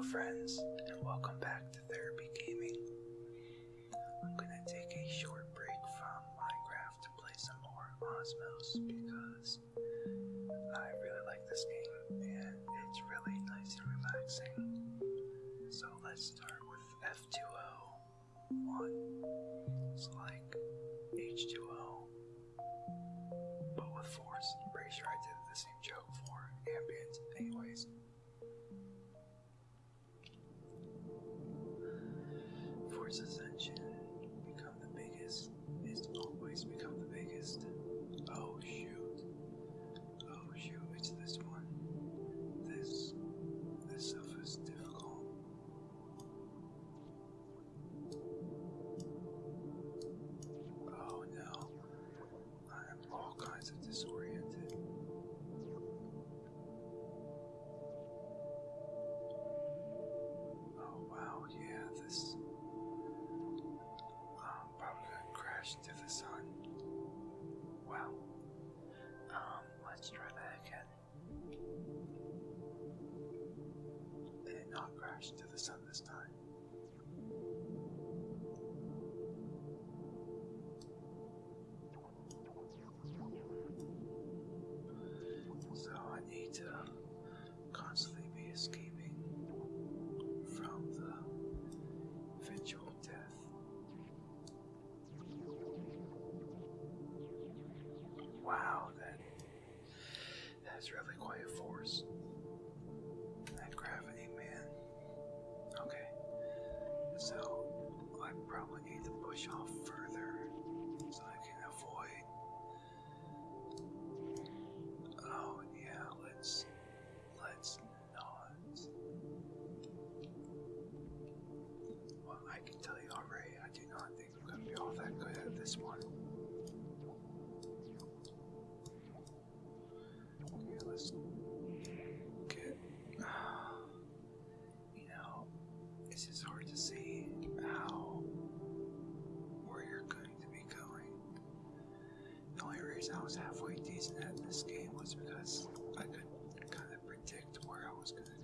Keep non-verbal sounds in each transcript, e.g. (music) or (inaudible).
Hello, friends, and welcome back to Therapy Gaming. I'm gonna take a short break from Minecraft to play some more Osmos because I really like this game and it's really nice and relaxing. So let's start with F2O1. So first to the sun. I was halfway decent at this game was because I could kind of predict where I was going to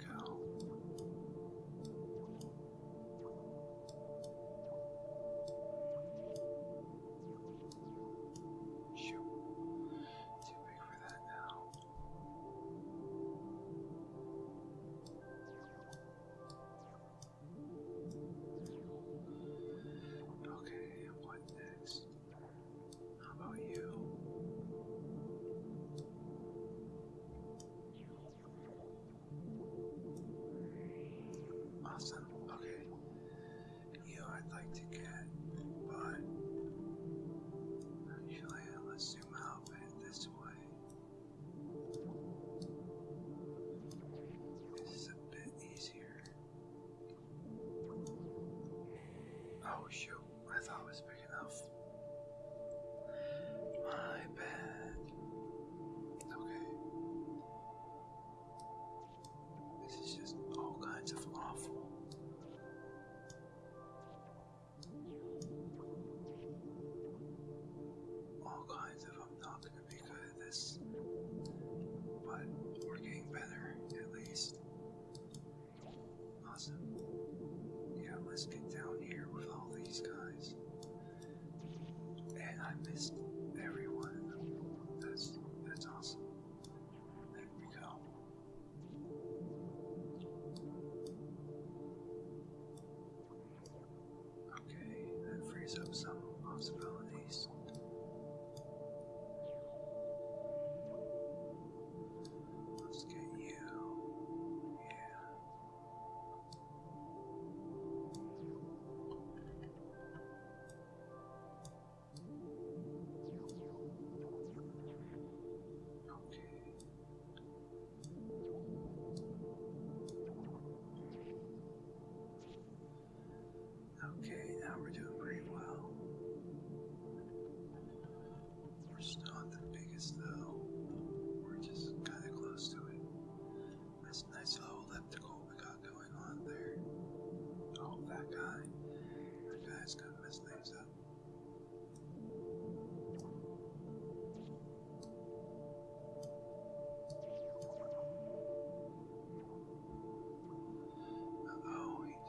years of summer hospital.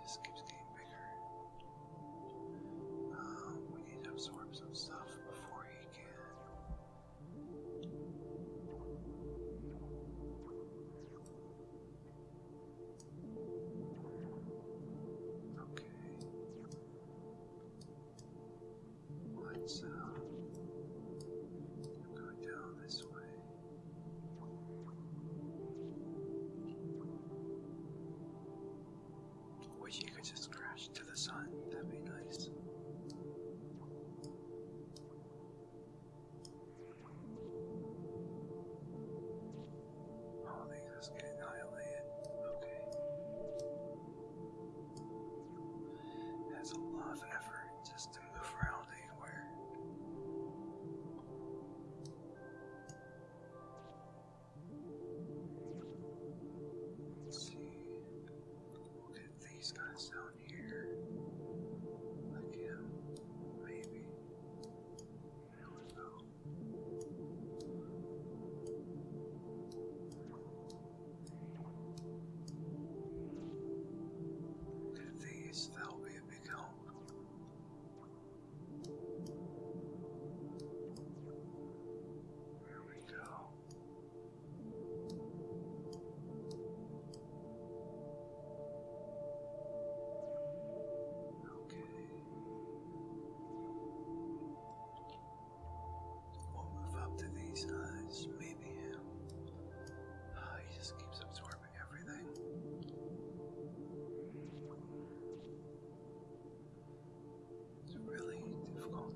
just keeps getting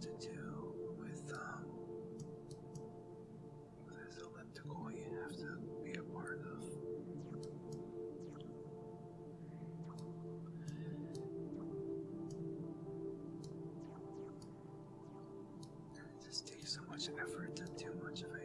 to do with um, this elliptical you have to be a part of. It just takes so much effort to do much of it.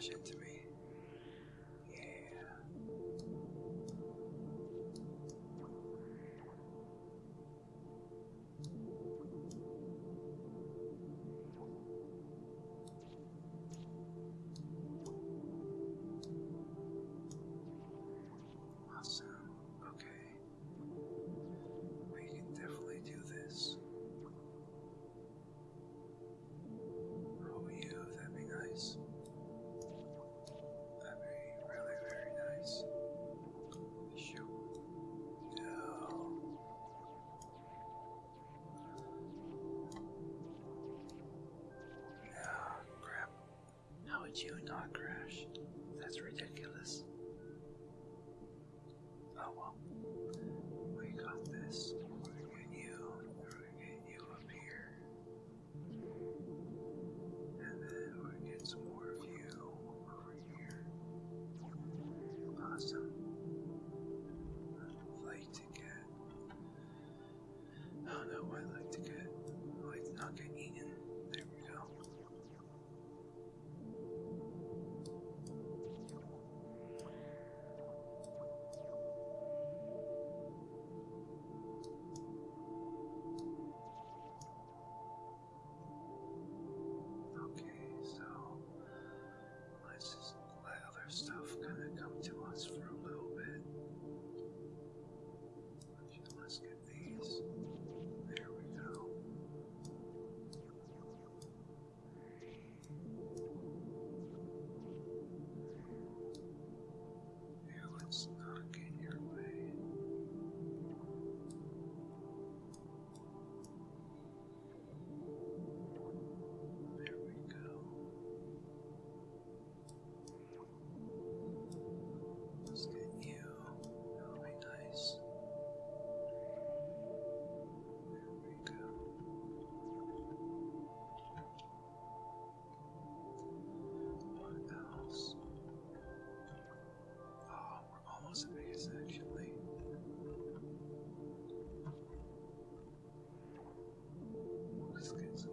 rush into me. would you not crash? That's ridiculous. Oh well. We got this.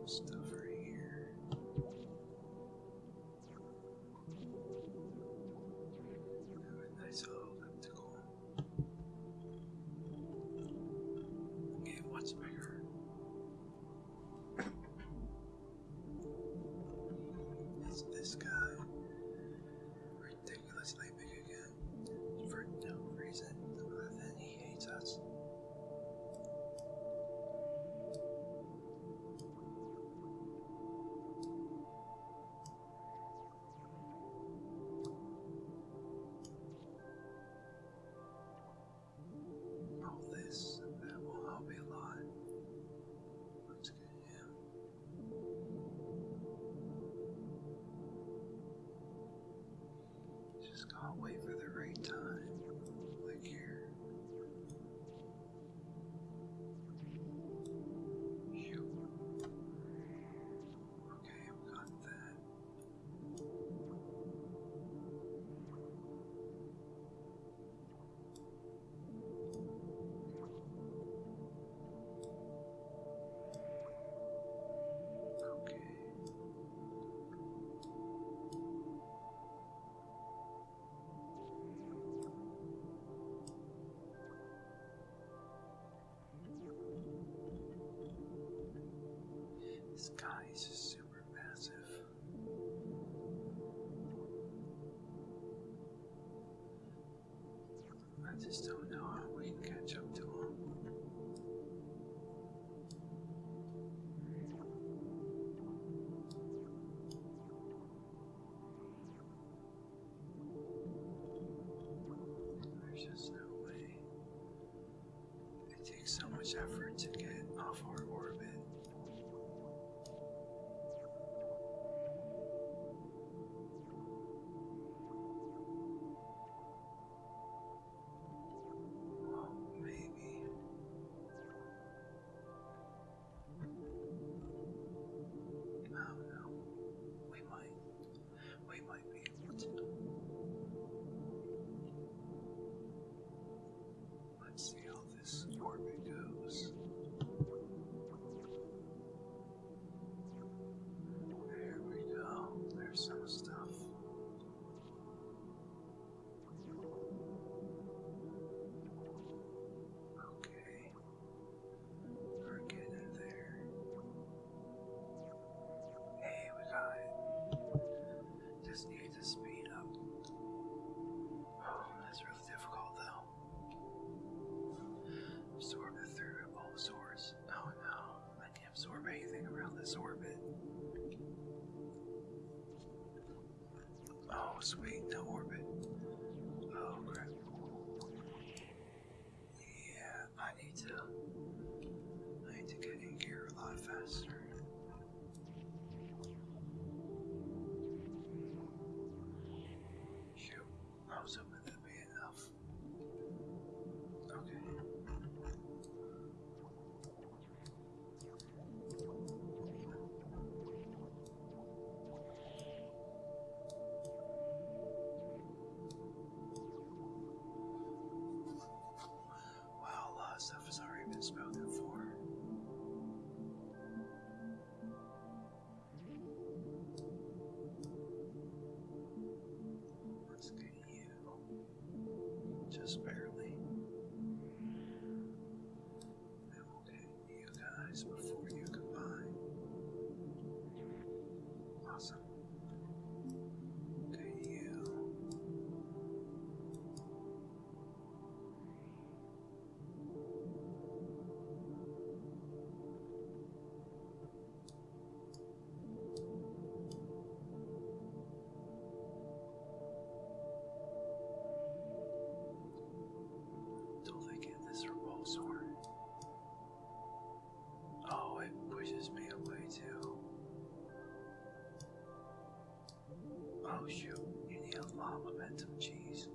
Deus. This guy's super massive. I just don't know ourselves. sweet. Oh shoot, you need a lot of momentum, cheese.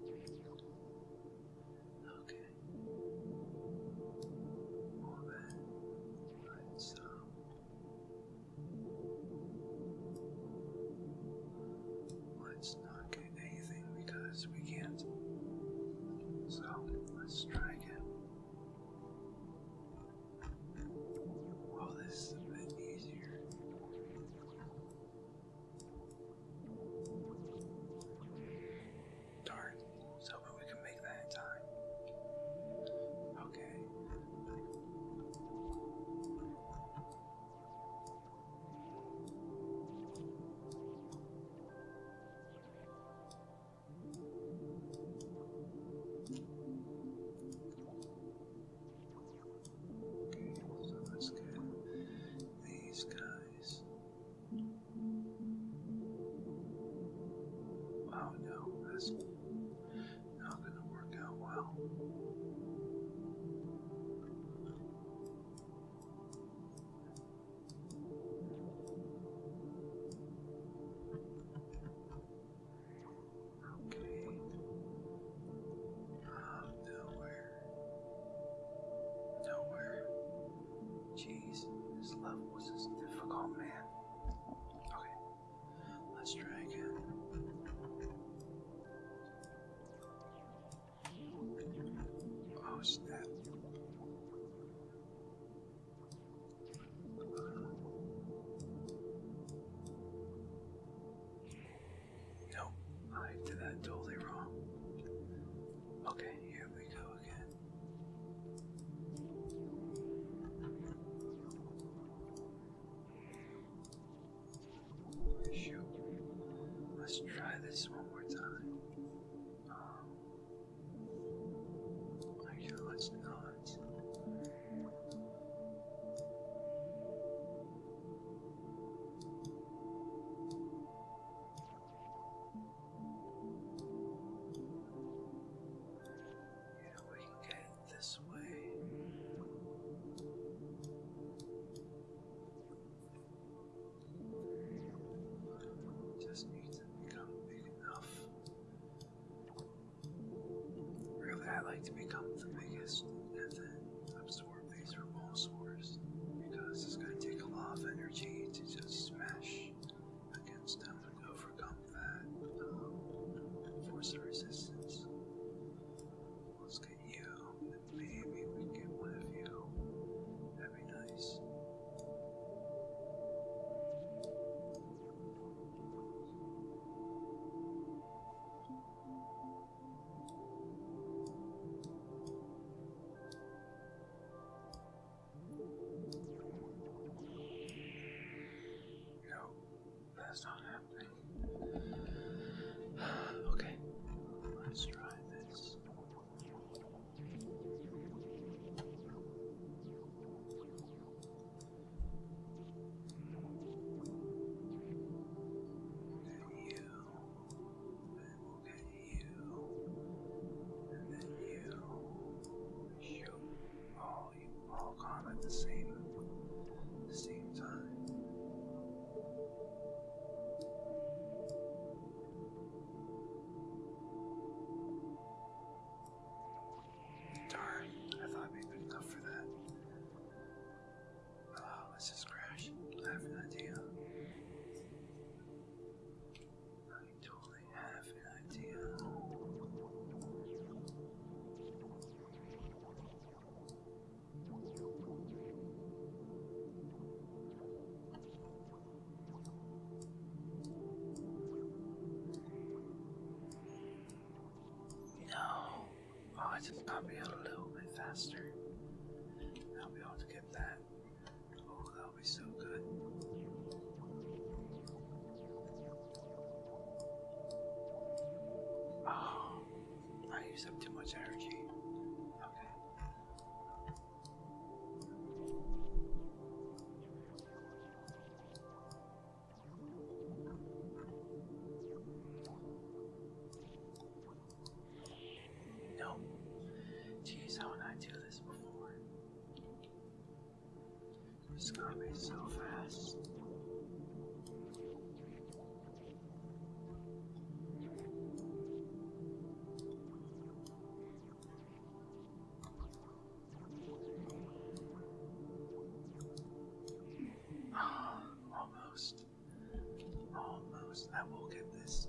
Thank you. like to become the biggest Be a little bit faster. It's gonna be so fast. Oh, (gasps) almost. Almost. I will get this.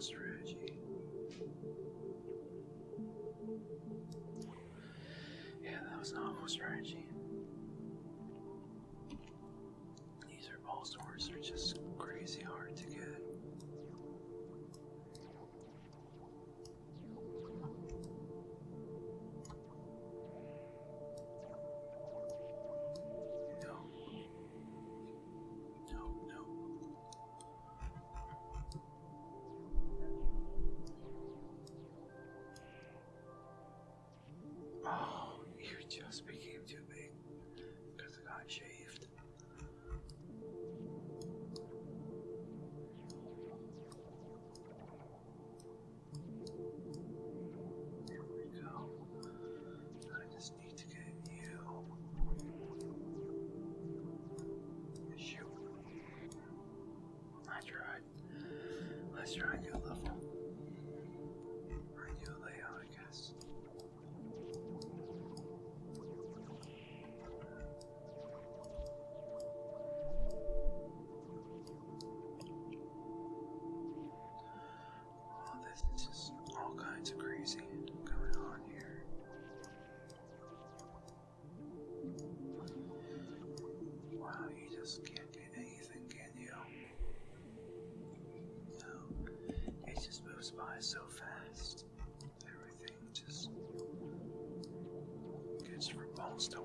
strategy. Yeah, that was an awful strategy. These herbal stores are just crazy hard to get. you're on your level. A new layout, I guess. This is just still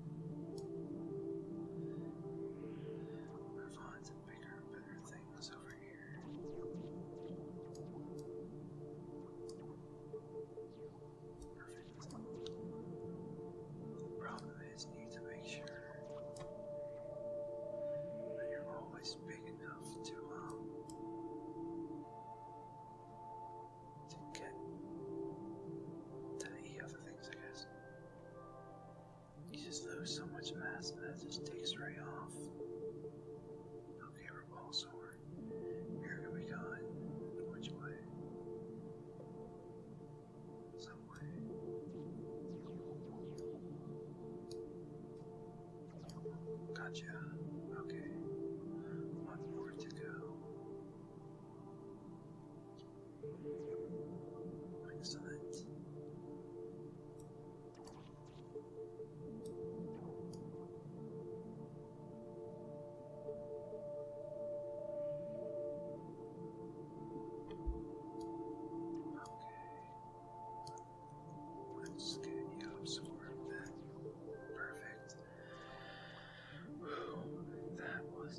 Gotcha.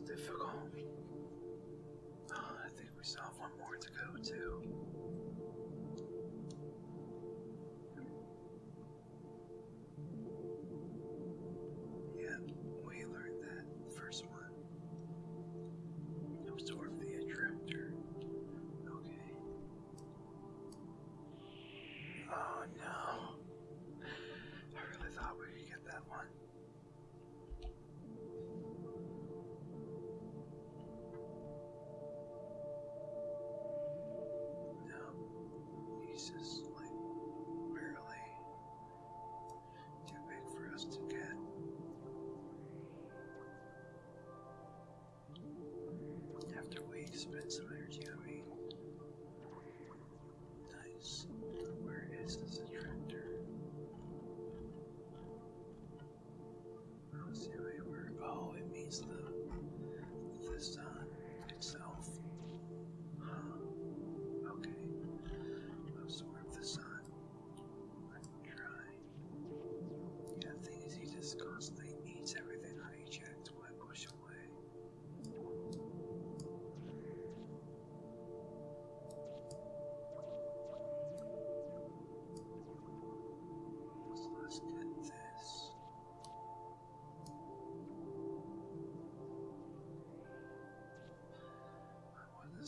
just difficult.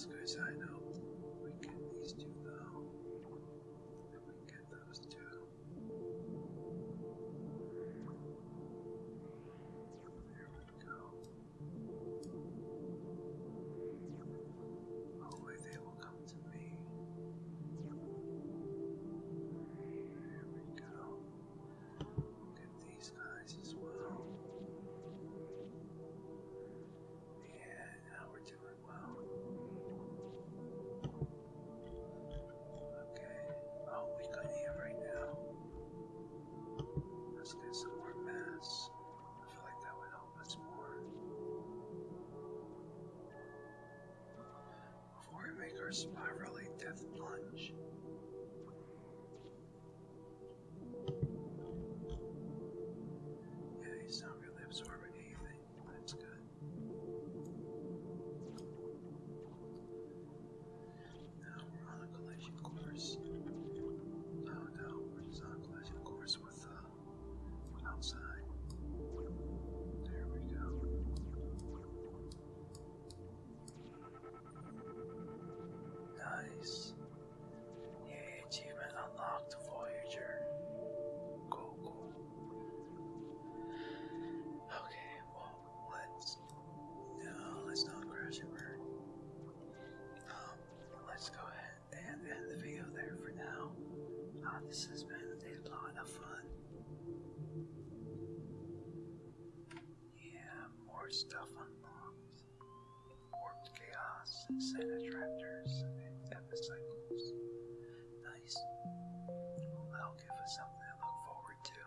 goes out. years. This has been a lot of fun. Yeah, more stuff unlocked. Warped Chaos, Sanitractors, and Epicycles. Nice. Well, that'll give us something to look forward to.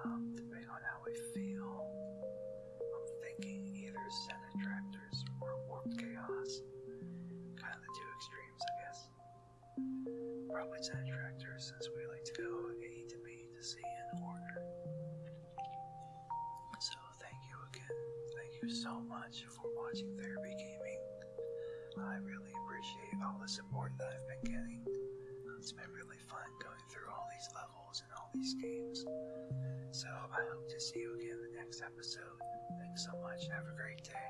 Um, depending on how we feel, I'm thinking either Sanitractors or Warped Chaos. Kind of the two extremes, I guess. Probably Sanitractors since we like to go A to B to C in order. So thank you again. Thank you so much for watching Therapy Gaming. I really appreciate all the support that I've been getting. It's been really fun going through all these levels and all these games. So I hope to see you again in the next episode. Thanks so much. Have a great day.